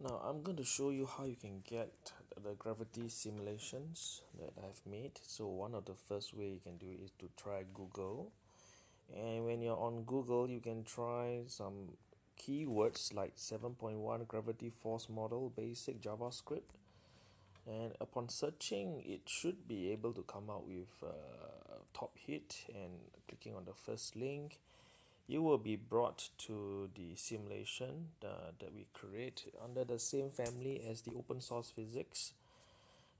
Now I'm going to show you how you can get the gravity simulations that I've made. So one of the first way you can do is to try Google. And when you're on Google, you can try some keywords like 7.1 gravity force model basic JavaScript. And upon searching, it should be able to come out with uh, top hit and clicking on the first link you will be brought to the simulation uh, that we create under the same family as the open source physics.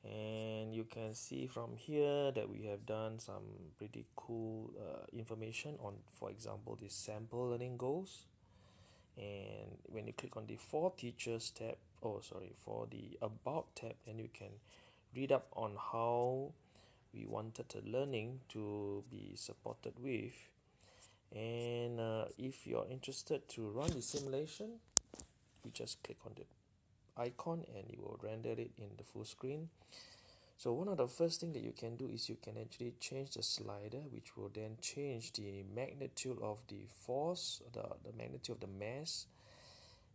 And you can see from here that we have done some pretty cool uh, information on for example the sample learning goals. And when you click on the for teachers tab oh sorry for the about tab then you can read up on how we wanted the learning to be supported with and uh, if you're interested to run the simulation you just click on the icon and it will render it in the full screen. So one of the first thing that you can do is you can actually change the slider which will then change the magnitude of the force the, the magnitude of the mass.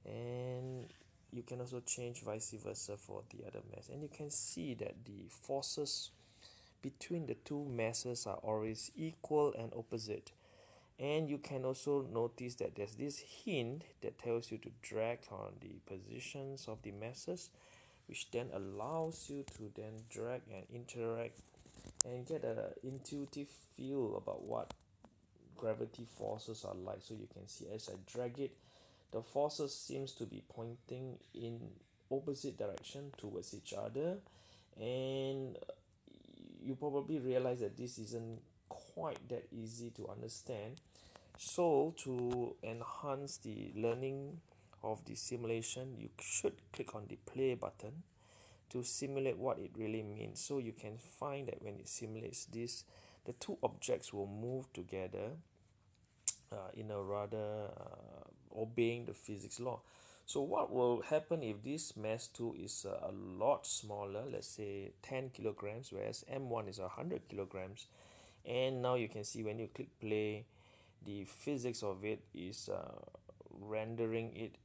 And you can also change vice versa for the other mass. And you can see that the forces between the two masses are always equal and opposite and you can also notice that there's this hint that tells you to drag on the positions of the masses which then allows you to then drag and interact and get an intuitive feel about what gravity forces are like. So you can see as I drag it the forces seems to be pointing in opposite direction towards each other. And you probably realize that this isn't quite that easy to understand. So to enhance the learning of the simulation you should click on the play button to simulate what it really means. So you can find that when it simulates this the two objects will move together uh, in a rather uh, obeying the physics law. So what will happen if this mass 2 is uh, a lot smaller let's say 10 kilograms whereas m1 is 100 kilograms and now you can see when you click play the physics of it is uh, rendering it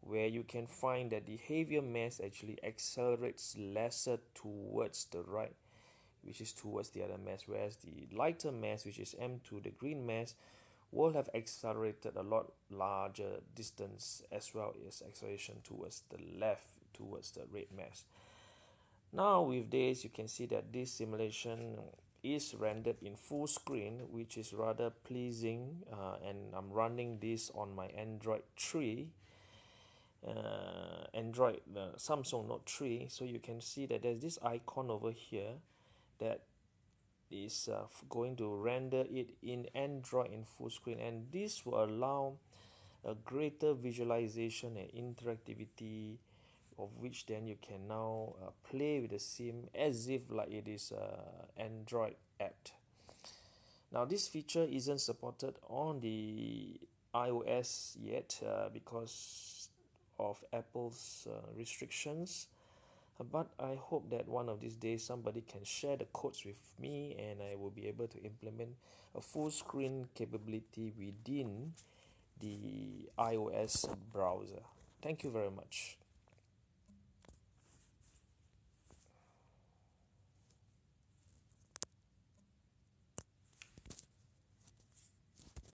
where you can find that the heavier mass actually accelerates lesser towards the right which is towards the other mass whereas the lighter mass which is m2 the green mass will have accelerated a lot larger distance as well as acceleration towards the left towards the red mass. Now with this you can see that this simulation is rendered in full screen which is rather pleasing uh, and I'm running this on my Android 3 uh, Android uh, Samsung Note 3 so you can see that there's this icon over here that is uh, going to render it in Android in full screen. And this will allow a greater visualization and interactivity of which then you can now uh, play with the sim as if like it is a android app now this feature isn't supported on the ios yet uh, because of apple's uh, restrictions. But i hope that one of these days somebody can share the codes with me and i will be able to implement a full screen capability within the ios browser. Thank you very much